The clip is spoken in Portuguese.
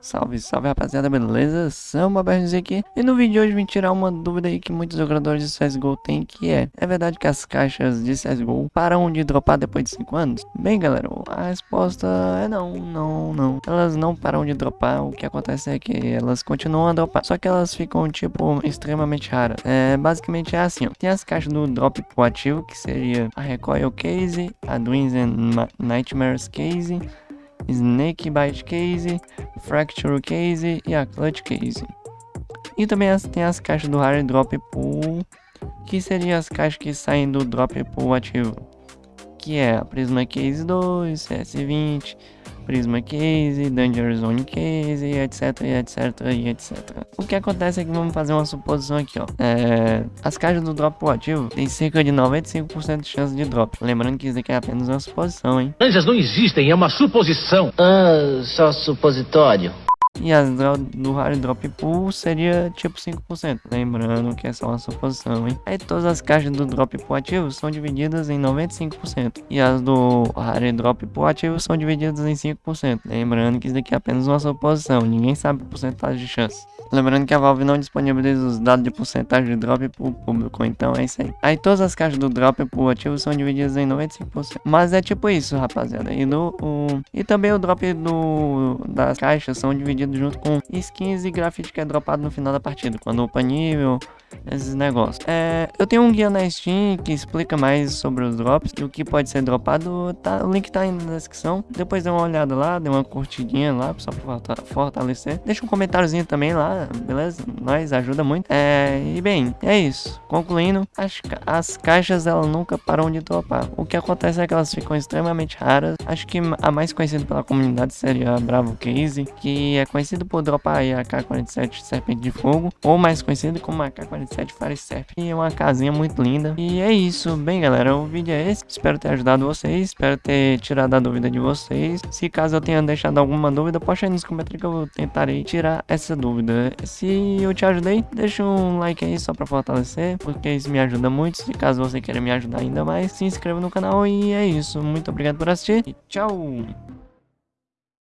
Salve, salve rapaziada, beleza? Samba Bernes aqui E no vídeo de hoje vim tirar uma dúvida aí que muitos jogadores de CSGO têm Que é, é verdade que as caixas de CSGO param de dropar depois de 5 anos? Bem galera, a resposta é não, não, não Elas não param de dropar, o que acontece é que elas continuam a dropar Só que elas ficam tipo extremamente raras É, basicamente é assim ó Tem as caixas do drop proativo, que seria a Recoil Case, a Dreams and Nightmares Case Snake Bite Case, Fracture Case e a Clutch Case. E também tem as caixas do Hard Drop Pool, que seriam as caixas que saem do Drop Pool ativo. Que é a Prisma Case 2, CS20, Prisma Case, Danger Zone Case, etc, etc, etc. O que acontece é que vamos fazer uma suposição aqui, ó. É, as caixas do drop proativo tem cerca de 95% de chance de drop. Lembrando que isso aqui é apenas uma suposição, hein. Laranjas não existem, é uma suposição. Ah, só supositório. E as do Hard Drop Pool seria tipo 5%. Lembrando que é só uma suposição, hein? Aí todas as caixas do Drop Pool ativo são divididas em 95%. E as do Hard Drop Pool ativo são divididas em 5%. Lembrando que isso daqui é apenas uma suposição. Ninguém sabe a porcentagem de chance. Lembrando que a Valve não disponibiliza os dados de porcentagem de drop o público, então é isso aí. Aí todas as caixas do drop pro ativo são divididas em 95%. Mas é tipo isso, rapaziada. E, do, o, e também o drop do, das caixas são divididos junto com skins e grafite que é dropado no final da partida. Quando upa nível, esses negócios. É, eu tenho um guia na Steam que explica mais sobre os drops e o que pode ser dropado. Tá, o link tá aí na descrição. Depois dê uma olhada lá, dê uma curtidinha lá, só pra fortalecer. Deixa um comentáriozinho também lá, beleza? Nós ajuda muito. É, e bem, é isso. Concluindo, as, as caixas elas nunca param de dropar. O que acontece é que elas ficam extremamente raras. Acho que a mais conhecida pela comunidade seria a Bravo Case, que é conhecido por dropar a K-47 Serpente de Fogo, ou mais conhecido como a K-47 47 Farisef. E é uma casinha muito linda. E é isso. Bem, galera, o vídeo é esse. Espero ter ajudado vocês. Espero ter tirado a dúvida de vocês. Se caso eu tenha deixado alguma dúvida, posta aí nos comentários que eu tentarei tirar essa dúvida. Se eu te ajudei, deixa um like aí só pra fortalecer, porque isso me ajuda muito. Se caso você queira me ajudar ainda mais, se inscreva no canal. E é isso. Muito obrigado por assistir. E tchau!